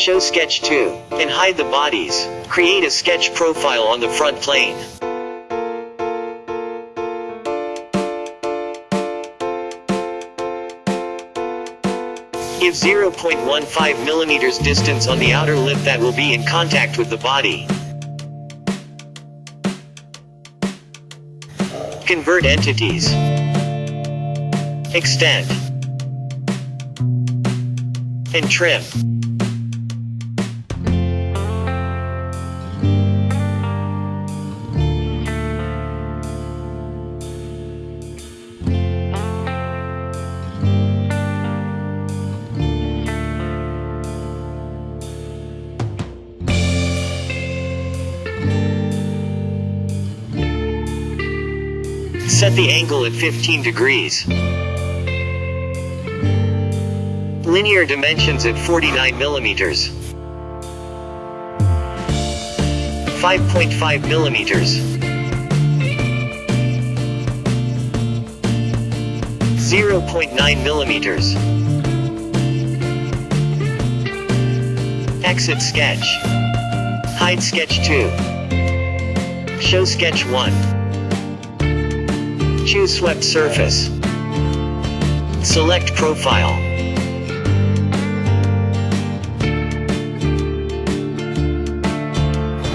Show sketch 2. And hide the bodies. Create a sketch profile on the front plane. Give 0.15 millimeters distance on the outer lip that will be in contact with the body. Convert entities. Extend. And trim. Set the angle at 15 degrees. Linear dimensions at 49 millimeters. 5.5 millimeters. 0.9 millimeters. Exit sketch. Hide sketch 2. Show sketch 1. Choose swept surface. Select profile.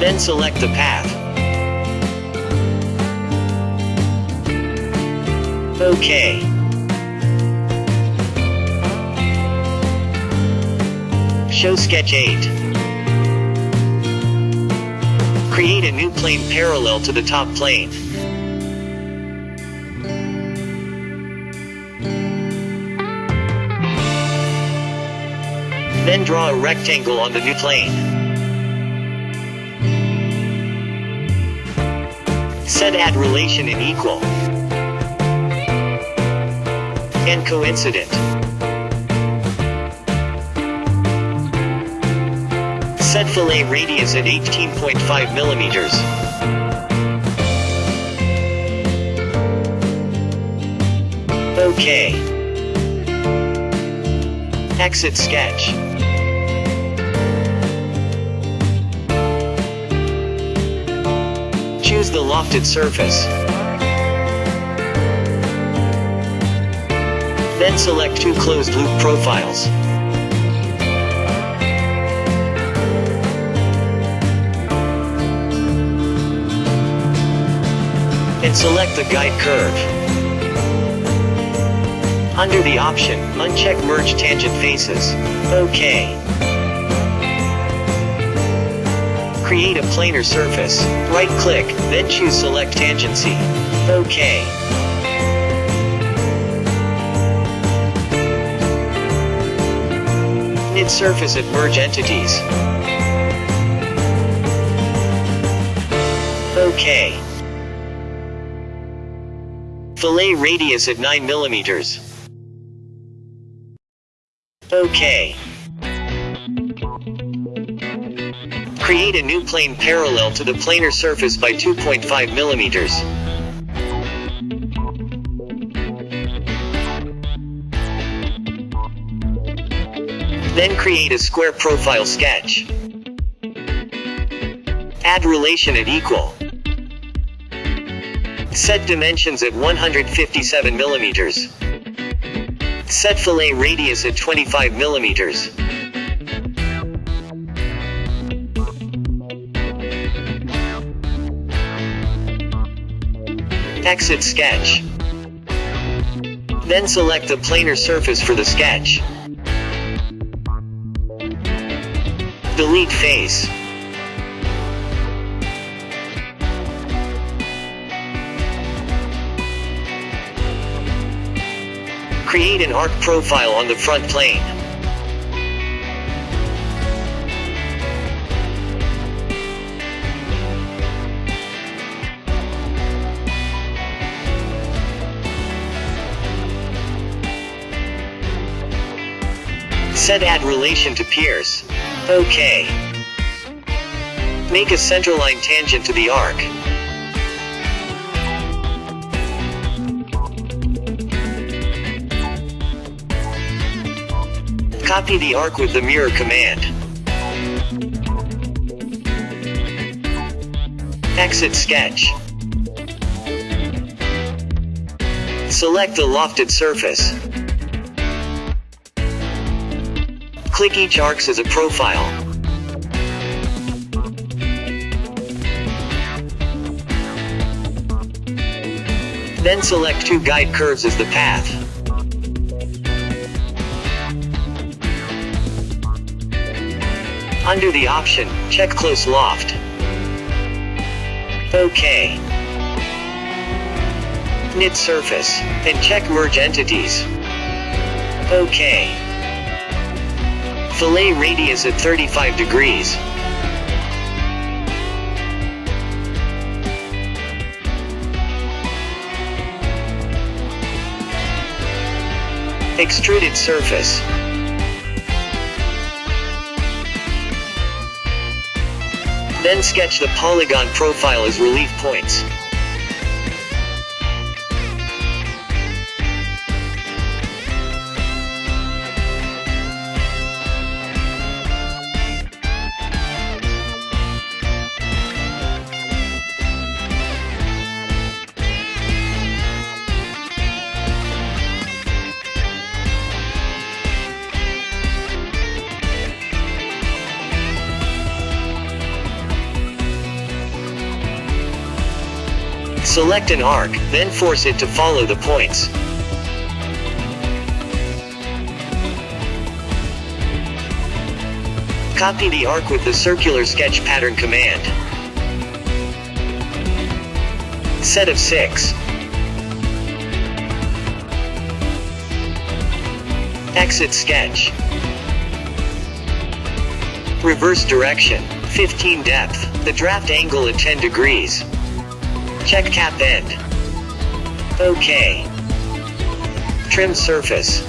Then select the path. OK. Show sketch 8. Create a new plane parallel to the top plane. Then draw a rectangle on the new plane. Set add relation in equal. And coincident. Set fillet radius at 18.5 millimeters. OK. Exit sketch. Choose the lofted surface. Then select two closed loop profiles. And select the guide curve. Under the option, uncheck Merge Tangent Faces. OK. Create a planar surface. Right-click, then choose Select Tangency. OK. Knit surface at Merge Entities. OK. Fillet radius at 9 millimeters. OK. Create a new plane parallel to the planar surface by 2.5 millimeters. Then create a square profile sketch. Add relation at equal. Set dimensions at 157 millimeters. Set fillet radius at 25 millimeters. Exit sketch. Then select the planar surface for the sketch. Delete face. Create an arc profile on the front plane. set add relation to pierce. OK. Make a centerline tangent to the arc. Copy the arc with the mirror command. Exit sketch. Select the lofted surface. Click each arcs as a profile. Then select two guide curves as the path. Under the option, check close loft. OK. Knit surface, and check merge entities. OK. Fillet radius at 35 degrees. Extruded surface. Then sketch the polygon profile as relief points. Select an arc, then force it to follow the points. Copy the arc with the circular sketch pattern command. Set of 6. Exit sketch. Reverse direction, 15 depth, the draft angle at 10 degrees. Check cap end. OK. Trim surface.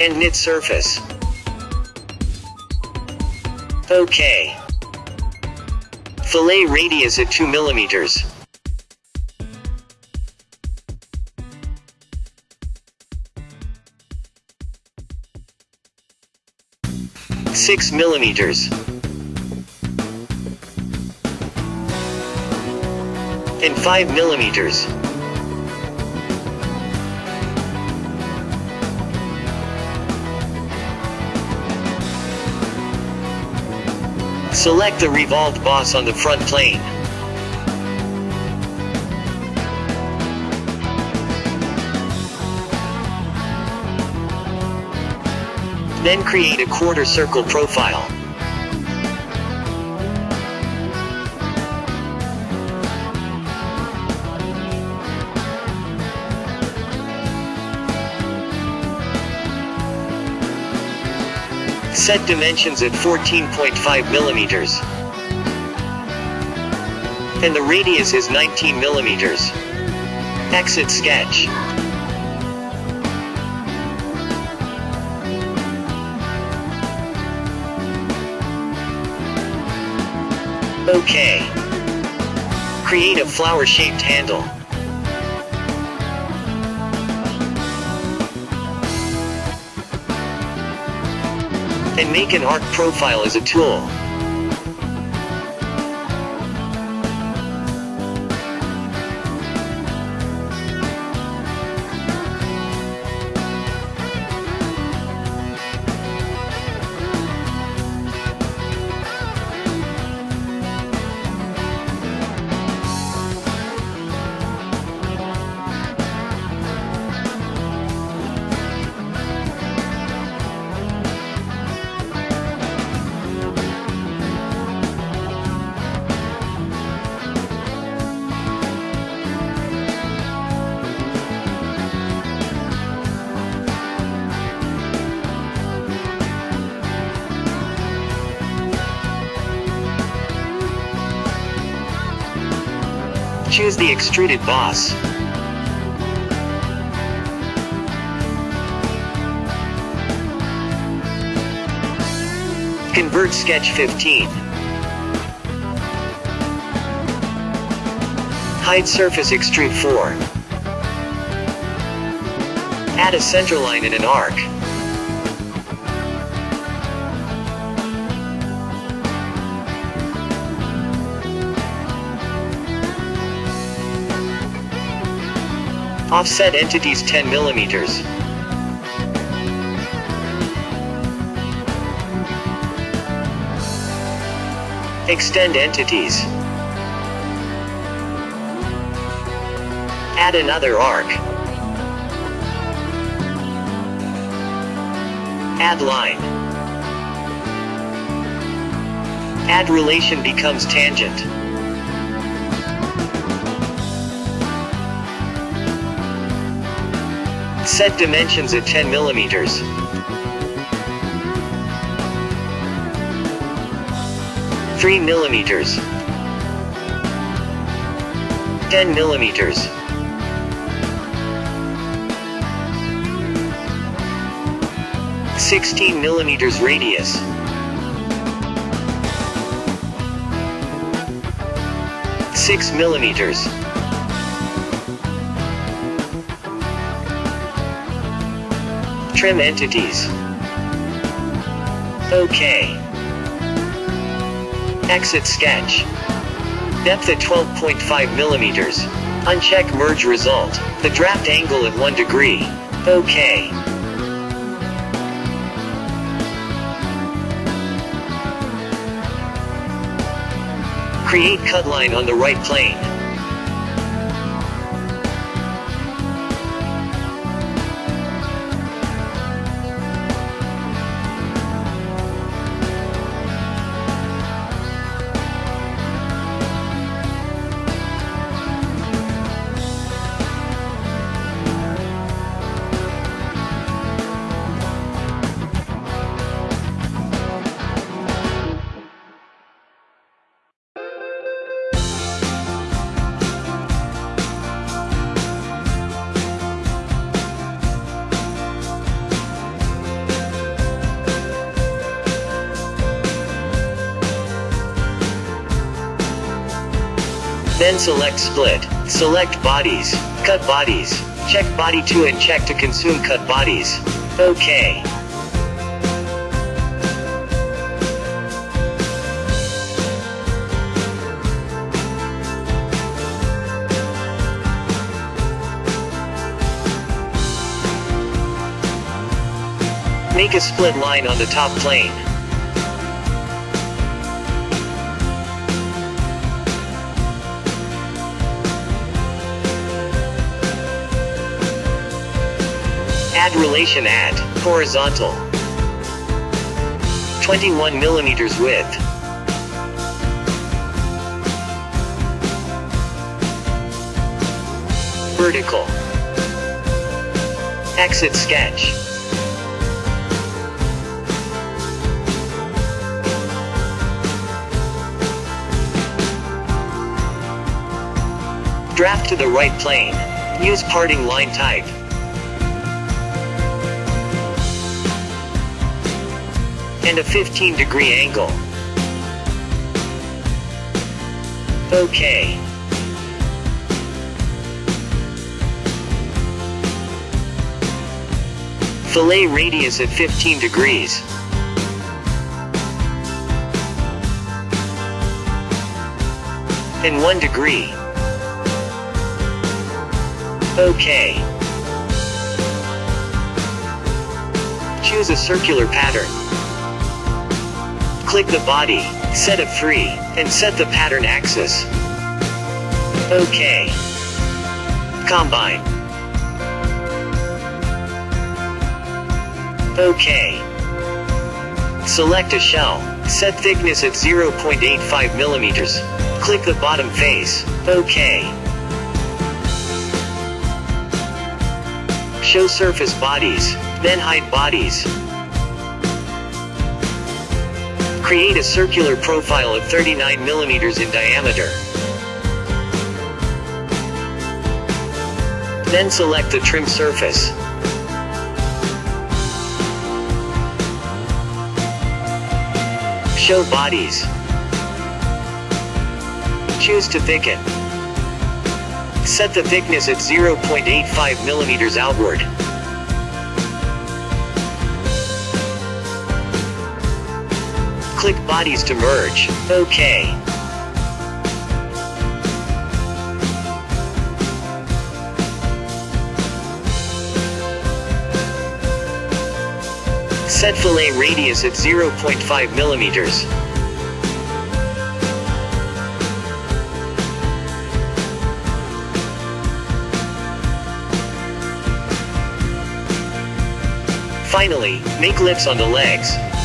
And knit surface. OK. Fillet radius at 2 millimeters. Six millimeters. And five millimeters. Select the revolved boss on the front plane. Then create a quarter circle profile. Set dimensions at 14.5 millimeters. And the radius is 19 millimeters. Exit sketch. OK. Create a flower-shaped handle. And make an arc profile as a tool. Choose the extruded boss. Convert sketch 15. Hide surface extrude 4. Add a center line and an arc. Offset entities 10 millimeters. Extend entities. Add another arc. Add line. Add relation becomes tangent. Set dimensions at 10 millimeters. Three millimeters. Ten millimeters. Sixteen millimeters radius. Six millimeters. Trim entities. OK. Exit sketch. Depth at 12.5 millimeters. Uncheck merge result. The draft angle at 1 degree. OK. Create cut line on the right plane. Then select split. Select bodies. Cut bodies. Check body 2 and check to consume cut bodies. OK. Make a split line on the top plane. Add relation at horizontal. 21 millimeters width. Vertical. Exit sketch. Draft to the right plane. Use parting line type. And a 15 degree angle. OK. Fillet radius at 15 degrees. And 1 degree. OK. Choose a circular pattern. Click the body, set it free, and set the pattern axis. OK. Combine. OK. Select a shell. Set thickness at 0.85 millimeters. Click the bottom face. OK. Show surface bodies, then hide bodies. Create a circular profile of 39 millimeters in diameter. Then select the trim surface. Show bodies. Choose to thicken. Set the thickness at 0.85 millimeters outward. Click bodies to merge. OK. Set fillet radius at 0.5 millimeters. Finally, make lips on the legs.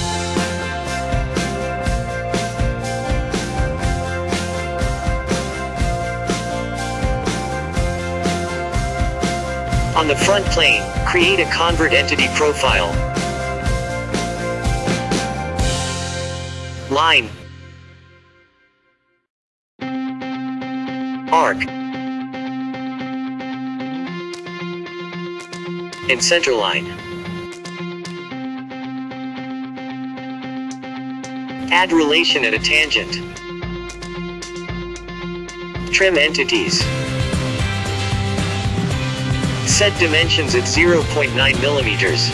On the front plane, create a convert entity profile. Line. Arc. And centerline. Add relation at a tangent. Trim entities. Set dimensions at 0.9 millimeters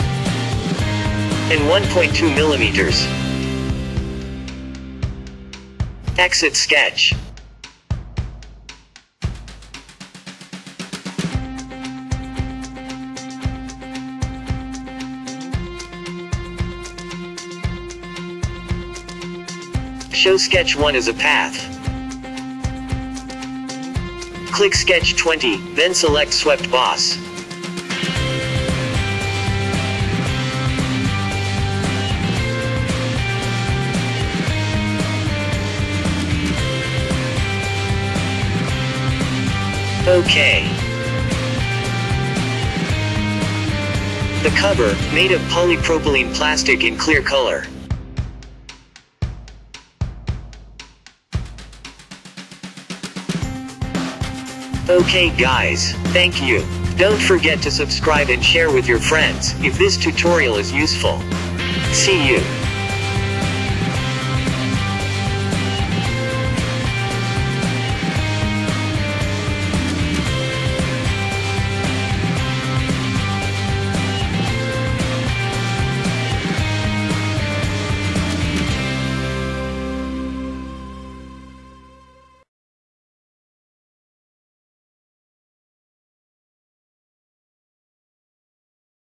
and 1.2 millimeters. Exit sketch. Show sketch 1 as a path. Click sketch 20, then select swept boss. Okay. The cover, made of polypropylene plastic in clear color. Okay guys, thank you. Don't forget to subscribe and share with your friends if this tutorial is useful. See you.